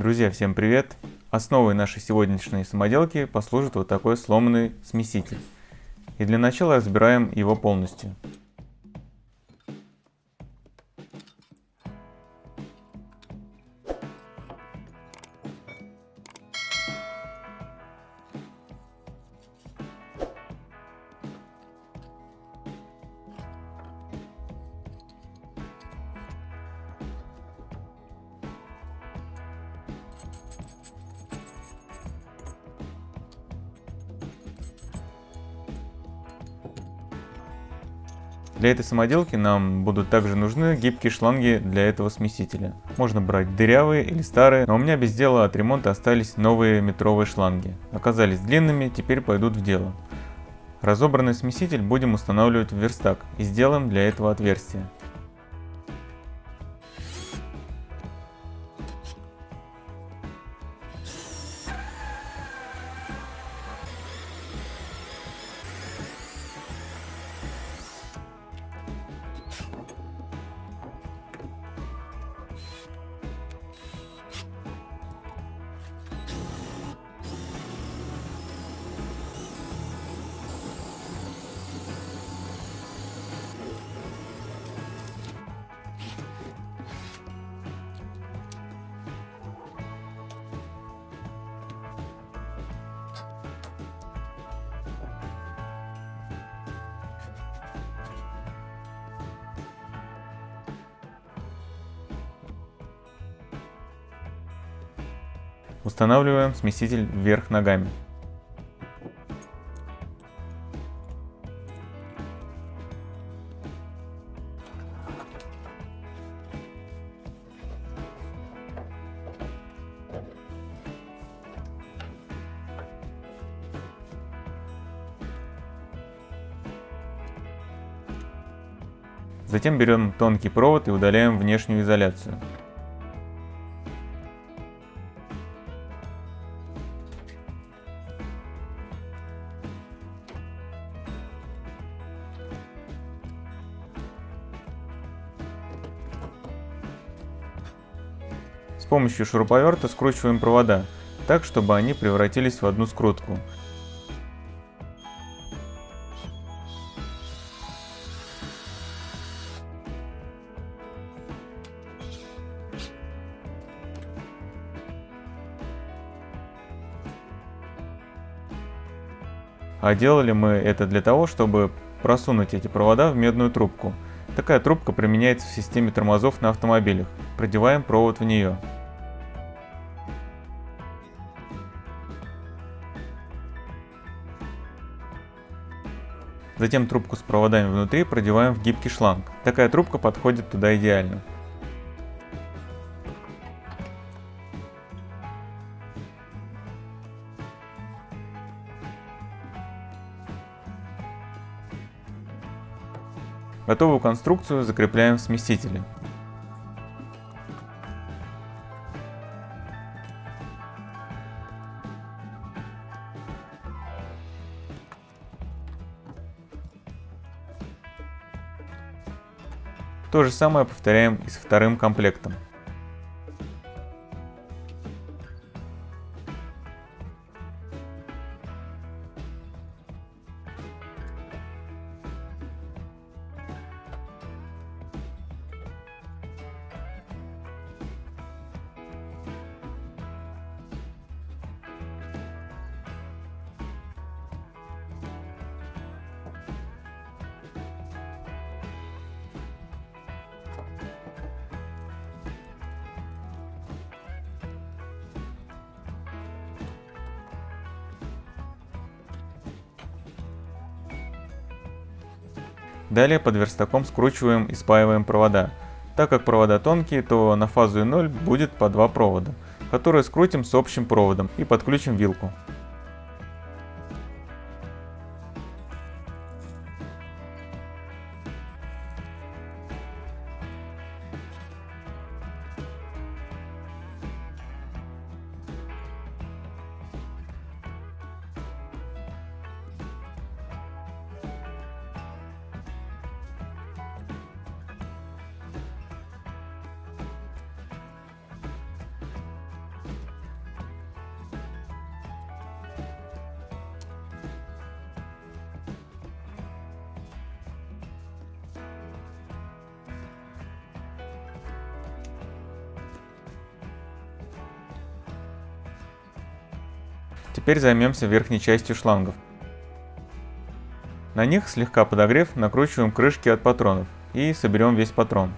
Друзья, всем привет! Основой нашей сегодняшней самоделки послужит вот такой сломанный смеситель. И для начала разбираем его полностью. Для этой самоделки нам будут также нужны гибкие шланги для этого смесителя. Можно брать дырявые или старые, но у меня без дела от ремонта остались новые метровые шланги. Оказались длинными, теперь пойдут в дело. Разобранный смеситель будем устанавливать в верстак и сделаем для этого отверстие. Устанавливаем смеситель вверх ногами. Затем берем тонкий провод и удаляем внешнюю изоляцию. Помощью шуруповерта скручиваем провода, так чтобы они превратились в одну скрутку. А делали мы это для того, чтобы просунуть эти провода в медную трубку. Такая трубка применяется в системе тормозов на автомобилях. Продеваем провод в нее. Затем трубку с проводами внутри продеваем в гибкий шланг. Такая трубка подходит туда идеально. Готовую конструкцию закрепляем в смесителе. То же самое повторяем и с вторым комплектом. Далее под верстаком скручиваем и спаиваем провода. Так как провода тонкие, то на фазу 0 будет по два провода, которые скрутим с общим проводом и подключим вилку. Теперь займемся верхней частью шлангов. На них, слегка подогрев, накручиваем крышки от патронов и соберем весь патрон.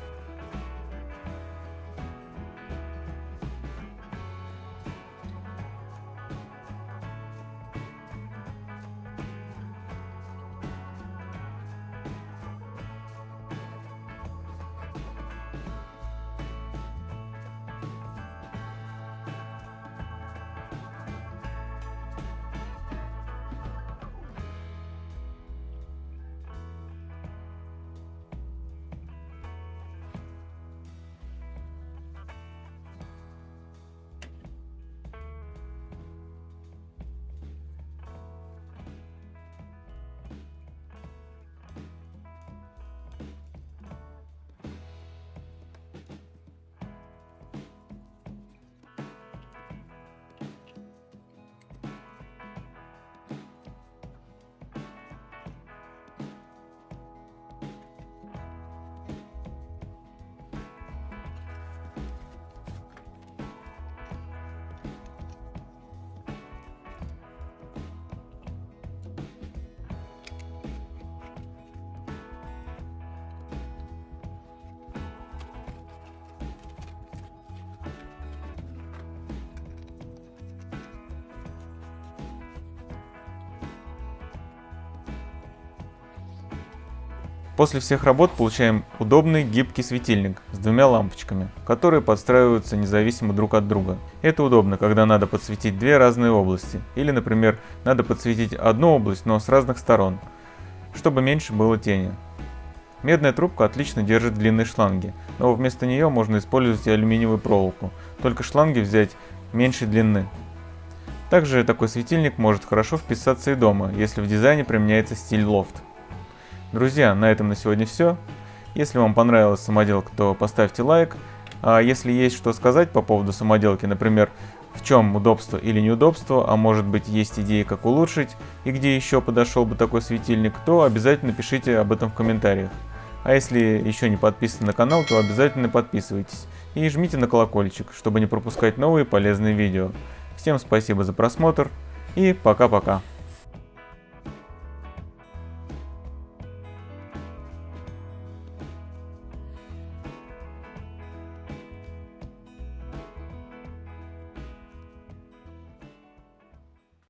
После всех работ получаем удобный гибкий светильник с двумя лампочками, которые подстраиваются независимо друг от друга. Это удобно, когда надо подсветить две разные области, или, например, надо подсветить одну область, но с разных сторон, чтобы меньше было тени. Медная трубка отлично держит длинные шланги, но вместо нее можно использовать и алюминиевую проволоку, только шланги взять меньшей длины. Также такой светильник может хорошо вписаться и дома, если в дизайне применяется стиль лофт. Друзья, на этом на сегодня все. Если вам понравилась самоделка, то поставьте лайк. А если есть что сказать по поводу самоделки, например, в чем удобство или неудобство, а может быть есть идеи, как улучшить, и где еще подошел бы такой светильник, то обязательно пишите об этом в комментариях. А если еще не подписаны на канал, то обязательно подписывайтесь и жмите на колокольчик, чтобы не пропускать новые полезные видео. Всем спасибо за просмотр и пока-пока.